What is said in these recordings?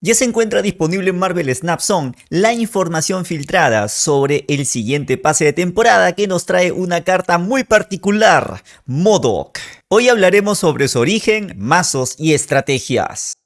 Ya se encuentra disponible en Marvel Snap Zone la información filtrada sobre el siguiente pase de temporada que nos trae una carta muy particular, MODOK. Hoy hablaremos sobre su origen, mazos y estrategias.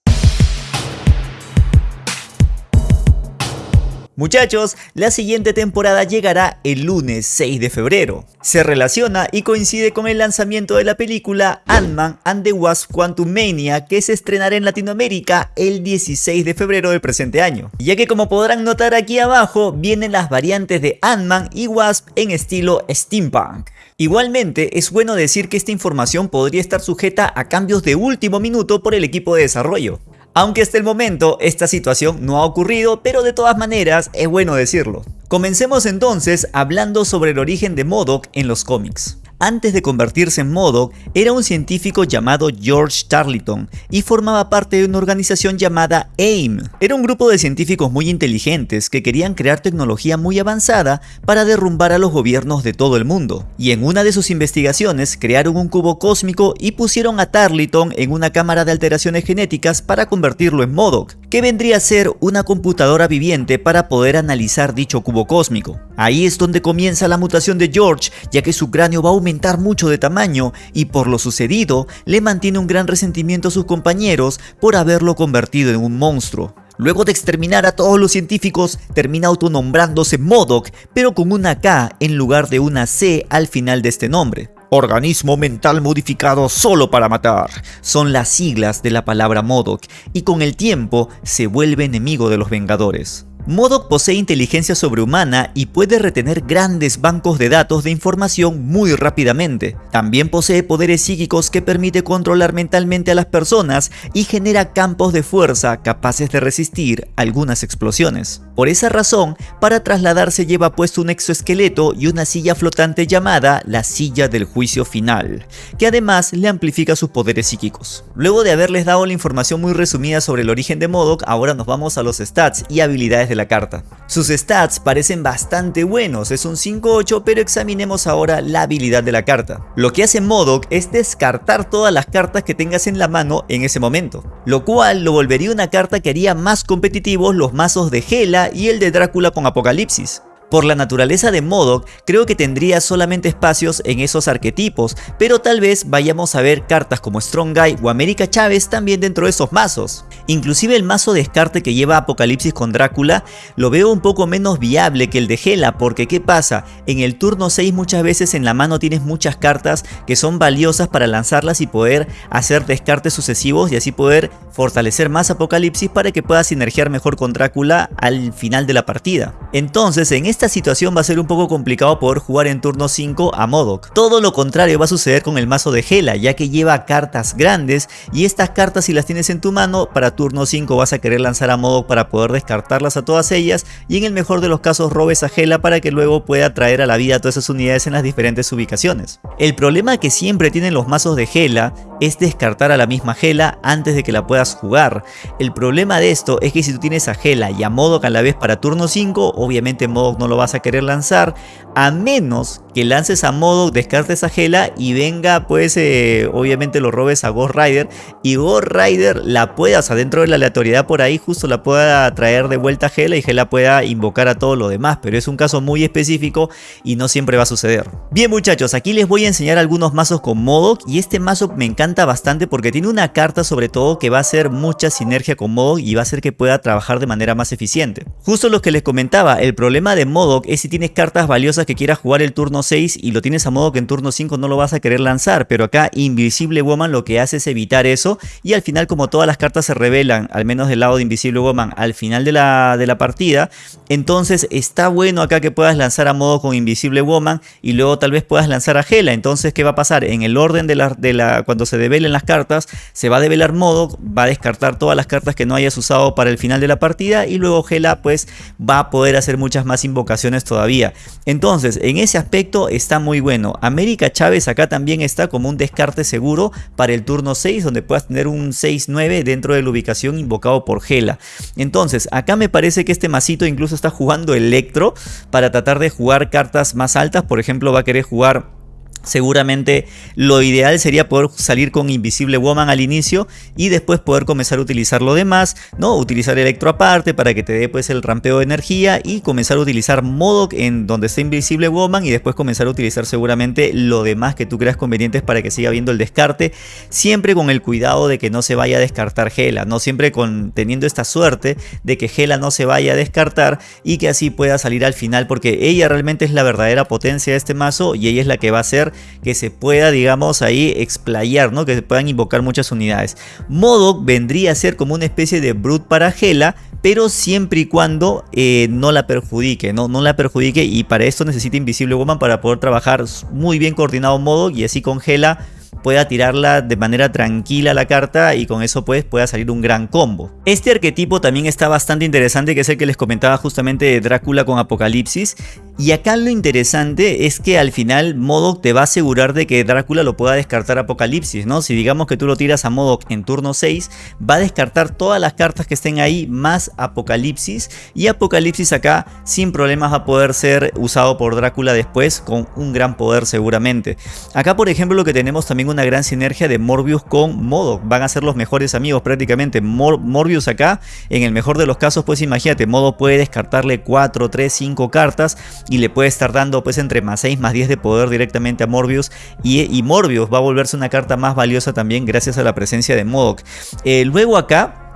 Muchachos, la siguiente temporada llegará el lunes 6 de febrero. Se relaciona y coincide con el lanzamiento de la película Ant-Man and the Wasp Quantumania que se estrenará en Latinoamérica el 16 de febrero del presente año. Ya que como podrán notar aquí abajo, vienen las variantes de Ant-Man y Wasp en estilo steampunk. Igualmente, es bueno decir que esta información podría estar sujeta a cambios de último minuto por el equipo de desarrollo. Aunque hasta el momento esta situación no ha ocurrido, pero de todas maneras es bueno decirlo. Comencemos entonces hablando sobre el origen de MODOK en los cómics antes de convertirse en MODOK, era un científico llamado George Tarleton y formaba parte de una organización llamada AIM. Era un grupo de científicos muy inteligentes que querían crear tecnología muy avanzada para derrumbar a los gobiernos de todo el mundo. Y en una de sus investigaciones crearon un cubo cósmico y pusieron a Tarleton en una cámara de alteraciones genéticas para convertirlo en MODOK, que vendría a ser una computadora viviente para poder analizar dicho cubo cósmico. Ahí es donde comienza la mutación de George, ya que su cráneo va a aumentar mucho de tamaño y por lo sucedido le mantiene un gran resentimiento a sus compañeros por haberlo convertido en un monstruo. Luego de exterminar a todos los científicos, termina autonombrándose MODOK, pero con una K en lugar de una C al final de este nombre. Organismo mental modificado solo para matar. Son las siglas de la palabra MODOK y con el tiempo se vuelve enemigo de los Vengadores. MODOK posee inteligencia sobrehumana y puede retener grandes bancos de datos de información muy rápidamente. También posee poderes psíquicos que permite controlar mentalmente a las personas y genera campos de fuerza capaces de resistir algunas explosiones. Por esa razón, para trasladarse lleva puesto un exoesqueleto y una silla flotante llamada la silla del juicio final, que además le amplifica sus poderes psíquicos. Luego de haberles dado la información muy resumida sobre el origen de MODOK, ahora nos vamos a los stats y habilidades la carta. Sus stats parecen bastante buenos, es un 5-8, pero examinemos ahora la habilidad de la carta. Lo que hace MODOK es descartar todas las cartas que tengas en la mano en ese momento, lo cual lo volvería una carta que haría más competitivos los mazos de Gela y el de Drácula con Apocalipsis. Por la naturaleza de MODOK, creo que tendría solamente espacios en esos arquetipos, pero tal vez vayamos a ver cartas como Strong Guy o América Chávez también dentro de esos mazos. Inclusive el mazo descarte que lleva Apocalipsis con Drácula lo veo un poco menos viable que el de Hela, porque ¿qué pasa? En el turno 6 muchas veces en la mano tienes muchas cartas que son valiosas para lanzarlas y poder hacer descartes sucesivos y así poder fortalecer más Apocalipsis para que puedas sinergiar mejor con Drácula al final de la partida. Entonces en este esta situación va a ser un poco complicado poder jugar en turno 5 a Modok. Todo lo contrario va a suceder con el mazo de Hela, ya que lleva cartas grandes y estas cartas si las tienes en tu mano, para turno 5 vas a querer lanzar a Modok para poder descartarlas a todas ellas y en el mejor de los casos robes a Hela para que luego pueda traer a la vida todas esas unidades en las diferentes ubicaciones. El problema que siempre tienen los mazos de Hela es descartar a la misma Hela antes de que la puedas jugar. El problema de esto es que si tú tienes a Hela y a Modok a la vez para turno 5, obviamente Modok no lo vas a querer lanzar, a menos que lances a modo, descartes a Gela y venga pues eh, obviamente lo robes a Ghost Rider y Ghost Rider la puedas adentro de la aleatoriedad por ahí justo la pueda traer de vuelta a Gela y Gela pueda invocar a todo lo demás, pero es un caso muy específico y no siempre va a suceder. Bien muchachos, aquí les voy a enseñar algunos mazos con Modok y este mazo me encanta bastante porque tiene una carta sobre todo que va a hacer mucha sinergia con Modok y va a hacer que pueda trabajar de manera más eficiente. Justo lo que les comentaba, el problema de Modok es si tienes cartas valiosas que quieras jugar el turno 6 y lo tienes a modo que en turno 5 no lo vas a querer lanzar, pero acá Invisible Woman lo que hace es evitar eso y al final como todas las cartas se revelan, al menos del lado de Invisible Woman, al final de la, de la partida, entonces está bueno acá que puedas lanzar a modo con Invisible Woman y luego tal vez puedas lanzar a Hela, entonces ¿qué va a pasar? En el orden de la, de la cuando se develen las cartas, se va a develar modo, va a descartar todas las cartas que no hayas usado para el final de la partida y luego Hela pues va a poder hacer muchas más invocaciones todavía. Entonces en ese aspecto está muy bueno. América Chávez acá también está como un descarte seguro para el turno 6 donde puedas tener un 6-9 dentro de la ubicación invocado por Gela. Entonces acá me parece que este masito incluso está jugando Electro para tratar de jugar cartas más altas. Por ejemplo va a querer jugar Seguramente lo ideal sería poder salir con Invisible Woman al inicio y después poder comenzar a utilizar lo demás, ¿no? Utilizar Electro aparte para que te dé pues el rampeo de energía y comenzar a utilizar Modok en donde está Invisible Woman y después comenzar a utilizar seguramente lo demás que tú creas convenientes para que siga viendo el descarte, siempre con el cuidado de que no se vaya a descartar Gela, no siempre con teniendo esta suerte de que Gela no se vaya a descartar y que así pueda salir al final porque ella realmente es la verdadera potencia de este mazo y ella es la que va a ser que se pueda, digamos, ahí explayar, ¿no? Que se puedan invocar muchas unidades. Modok vendría a ser como una especie de Brute para Gela, pero siempre y cuando eh, no la perjudique, ¿no? no la perjudique y para esto necesita Invisible Woman para poder trabajar muy bien coordinado Modok y así con Gela pueda tirarla de manera tranquila la carta y con eso pues pueda salir un gran combo. Este arquetipo también está bastante interesante que es el que les comentaba justamente de Drácula con Apocalipsis y acá lo interesante es que al final Modok te va a asegurar de que Drácula lo pueda descartar Apocalipsis, ¿no? Si digamos que tú lo tiras a Modok en turno 6, va a descartar todas las cartas que estén ahí más Apocalipsis y Apocalipsis acá sin problemas va a poder ser usado por Drácula después con un gran poder seguramente. Acá por ejemplo lo que tenemos también una gran sinergia de Morbius con Modok, van a ser los mejores amigos prácticamente. Morbius acá, en el mejor de los casos pues imagínate, Modok puede descartarle 4, 3, 5 cartas y le puede estar dando pues entre más 6 más 10 de poder directamente a Morbius y, Morbius va a volverse una carta más valiosa también gracias a la presencia de Modok. Eh, luego acá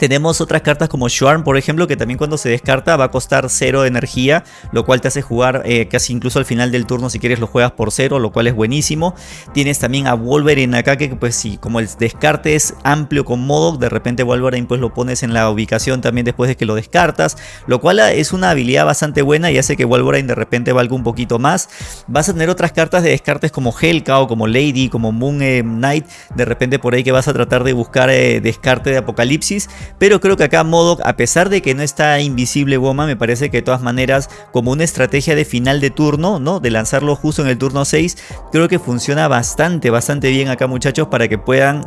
tenemos otras cartas como Swarm, por ejemplo, que también cuando se descarta va a costar 0 de energía, lo cual te hace jugar eh, casi incluso al final del turno si quieres lo juegas por 0, lo cual es buenísimo. Tienes también a Wolverine acá que pues si como el descarte es amplio con Modok, de repente Wolverine pues lo pones en la ubicación también después de que lo descartas, lo cual es una habilidad bastante buena y hace que Wolverine de repente valga un poquito más. Vas a tener otras cartas de descartes como Helka o como Lady, como Moon eh, Knight, de repente por ahí que vas a tratar de buscar eh, descarte de Apocalipsis pero creo que acá Modok, a pesar de que no está invisible Woman, me parece que de todas maneras, como una estrategia de final de turno, ¿no? De lanzarlo justo en el turno 6, creo que funciona bastante, bastante bien acá muchachos para que puedan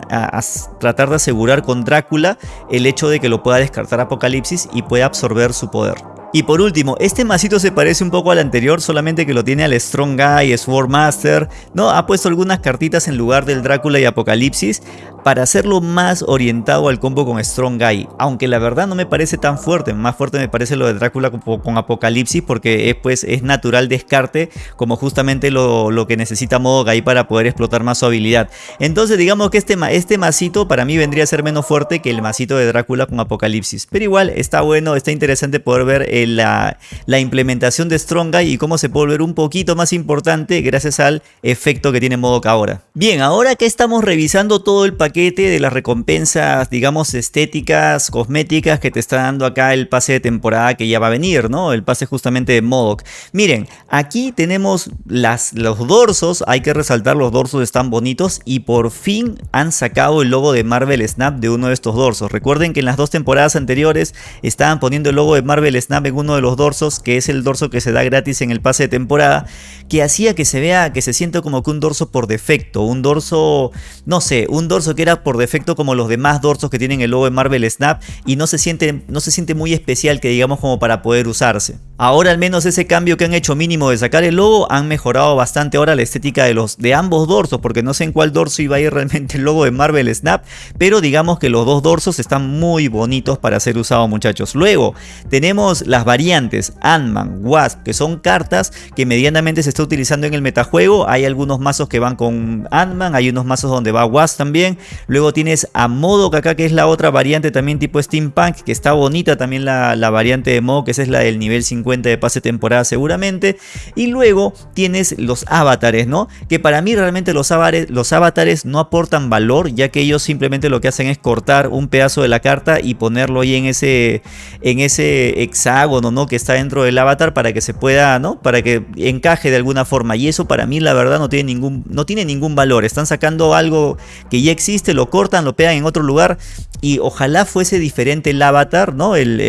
tratar de asegurar con Drácula el hecho de que lo pueda descartar Apocalipsis y pueda absorber su poder. Y por último, este masito se parece un poco al anterior, solamente que lo tiene al Strong Guy, Sword Master, ¿no? Ha puesto algunas cartitas en lugar del Drácula y Apocalipsis para hacerlo más orientado al combo con Strong Guy. Aunque la verdad no me parece tan fuerte, más fuerte me parece lo de Drácula con, Apocalipsis porque es, pues, es natural descarte como justamente lo, que necesita Modo Guy para poder explotar más su habilidad. Entonces digamos que este, este masito para mí vendría a ser menos fuerte que el masito de Drácula con Apocalipsis. Pero igual está bueno, está interesante poder ver la, implementación de Strong Guy y cómo se puede volver un poquito más importante gracias al efecto que tiene Modok ahora. Bien, ahora que estamos revisando todo el paquete de las recompensas, digamos, estéticas, cosméticas que te está dando acá el pase de temporada que ya va a venir, ¿no? El pase justamente de Modok. Miren, aquí tenemos las, los dorsos, hay que resaltar, los dorsos están bonitos y por fin han sacado el logo de Marvel Snap de uno de estos dorsos. Recuerden que en las dos temporadas anteriores estaban poniendo el logo de Marvel Snap en uno de los dorsos, que es el dorso que se da gratis en el pase de temporada, que hacía que se vea, que se sienta como que un dorso por defecto, un dorso, no sé, un dorso que por defecto como los demás dorsos que tienen el logo de Marvel Snap y no se siente, no se siente muy especial que digamos como para poder usarse. Ahora al menos ese cambio que han hecho mínimo de sacar el logo han mejorado bastante ahora la estética de, los, de ambos dorsos, porque no sé en cuál dorso iba a ir realmente el logo de Marvel Snap, pero digamos que los dos dorsos están muy bonitos para ser usados muchachos. Luego tenemos las variantes Ant-Man, Wasp, que son cartas que medianamente se está utilizando en el metajuego. Hay algunos mazos que van con Ant-Man, hay unos mazos donde va Wasp también. Luego tienes a Modok acá, que es la otra variante también tipo Steampunk, que está bonita también la, la variante de Modok, que esa es la del nivel 50 de pase temporada seguramente. Y luego tienes los avatares, ¿no? Que para mí realmente los avatares, los avatares no aportan valor, ya que ellos simplemente lo que hacen es cortar un pedazo de la carta y ponerlo ahí en ese, en ese hexágono ¿no? Que está dentro del avatar para que se pueda, ¿no? Para que encaje de alguna forma. Y eso para mí la verdad no tiene ningún, no tiene ningún valor. Están sacando algo que ya existe, lo cortan, lo pegan en otro lugar y ojalá fuese diferente el avatar, ¿no? El,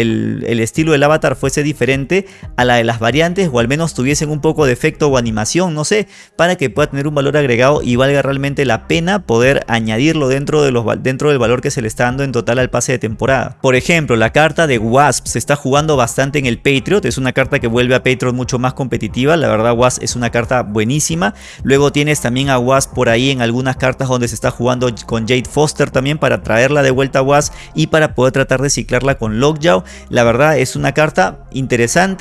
estilo del avatar fuese diferente a la de las variantes o al menos tuviesen un poco de efecto o animación, no sé, para que pueda tener un valor agregado y valga realmente la pena poder añadirlo dentro, de los, dentro del valor que se le está dando en total al pase de temporada. Por ejemplo, la carta de Wasp se está jugando bastante en el Patriot, es una carta que vuelve a Patriot mucho más competitiva, la verdad Wasp es una carta buenísima. Luego tienes también a Wasp por ahí en algunas cartas donde se está jugando con Jade Foster también para traerla de vuelta a Wasp y para poder tratar de ciclarla con Lockjaw. La verdad es una carta interesante,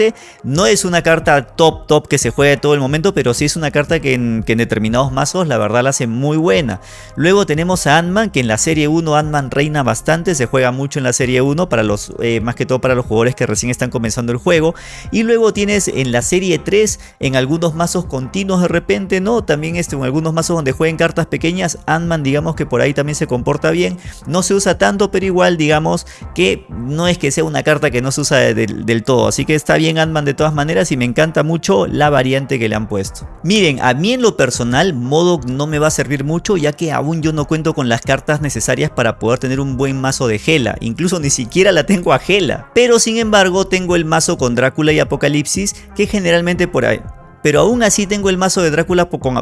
no es una carta top top que se juegue todo el momento, pero sí es una carta que en, determinados mazos la verdad la hace muy buena. Luego tenemos a Ant-Man, que en la serie 1 Ant-Man reina bastante, se juega mucho en la serie 1, para los, eh, más que todo para los jugadores que recién están comenzando el juego. Y luego tienes en la serie 3, en algunos mazos continuos de repente, ¿no? También este, en algunos mazos donde jueguen cartas pequeñas, Ant-Man digamos que por ahí también se comporta bien. No se usa tanto, pero igual digamos que no es que sea una carta que no se usa del todo. Así que está bien Ant-Man de todas maneras y me encanta mucho la variante que le han puesto. Miren, a mí en lo personal Modok no me va a servir mucho ya que aún yo no cuento con las cartas necesarias para poder tener un buen mazo de Gela. Incluso ni siquiera la tengo a Gela. Pero sin embargo tengo el mazo con Drácula y Apocalipsis que generalmente por ahí... Pero aún así tengo el mazo de Drácula con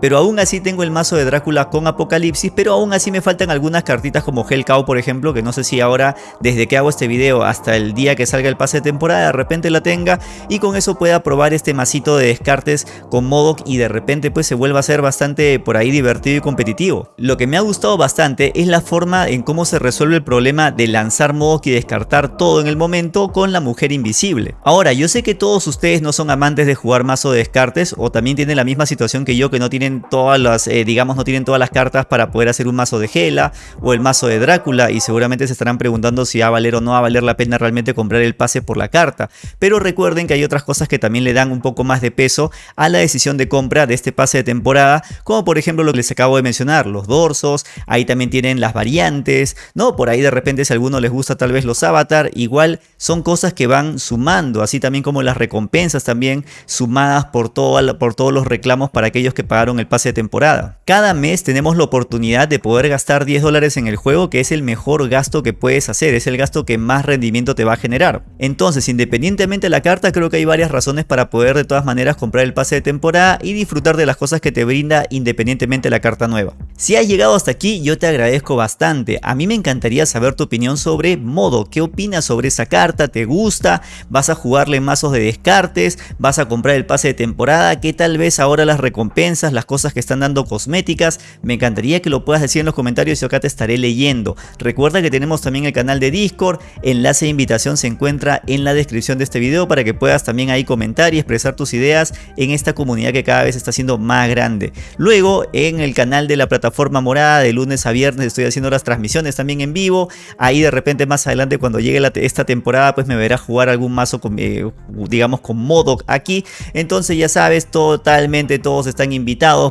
pero aún así tengo el mazo de Drácula con Apocalipsis, pero aún así me faltan algunas cartitas como Hellcow por ejemplo, que no sé si ahora desde que hago este video hasta el día que salga el pase de temporada de repente la tenga y con eso pueda probar este masito de descartes con Modok y de repente pues se vuelva a ser bastante por ahí divertido y competitivo. Lo que me ha gustado bastante es la forma en cómo se resuelve el problema de lanzar Modok y descartar todo en el momento con la mujer invisible. Ahora yo sé que todos ustedes no son amantes de jugar mazo de descartes o también tienen la misma situación que yo que no tienen todas las, eh, digamos, no tienen todas las cartas para poder hacer un mazo de Gela o el mazo de Drácula y seguramente se estarán preguntando si va a valer o no va a valer la pena realmente comprar el pase por la carta. Pero recuerden que hay otras cosas que también le dan un poco más de peso a la decisión de compra de este pase de temporada, como por ejemplo lo que les acabo de mencionar, los dorsos, ahí también tienen las variantes, ¿no? Por ahí de repente si a alguno les gusta tal vez los avatar, igual son cosas que van sumando, así también como las recompensas también sumadas por, todo, por todos los reclamos para aquellos que pagaron el pase de temporada. Cada mes tenemos la oportunidad de poder gastar 10 dólares en el juego que es el mejor gasto que puedes hacer, es el gasto que más rendimiento te va a generar. Entonces independientemente de la carta creo que hay varias razones para poder de todas maneras comprar el pase de temporada y disfrutar de las cosas que te brinda independientemente de la carta nueva. Si has llegado hasta aquí yo te agradezco bastante, a mí me encantaría saber tu opinión sobre Modo, qué opinas sobre esa carta, te gusta, vas a jugarle mazos de descartes, vas a comprar el pase de temporada, qué tal vez ahora las recompensas, las cosas que están dando cosméticas. Me encantaría que lo puedas decir en los comentarios y acá te estaré leyendo. Recuerda que tenemos también el canal de Discord. Enlace de invitación se encuentra en la descripción de este video para que puedas también ahí comentar y expresar tus ideas en esta comunidad que cada vez está siendo más grande. Luego en el canal de la plataforma morada de lunes a viernes estoy haciendo las transmisiones también en vivo. Ahí de repente más adelante cuando llegue esta temporada pues me verás jugar algún mazo eh, digamos con Modoc aquí. Entonces ya sabes totalmente todos están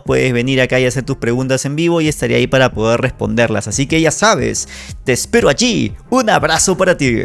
puedes venir acá y hacer tus preguntas en vivo y estaré ahí para poder responderlas. Así que ya sabes, te espero allí. Un abrazo para ti.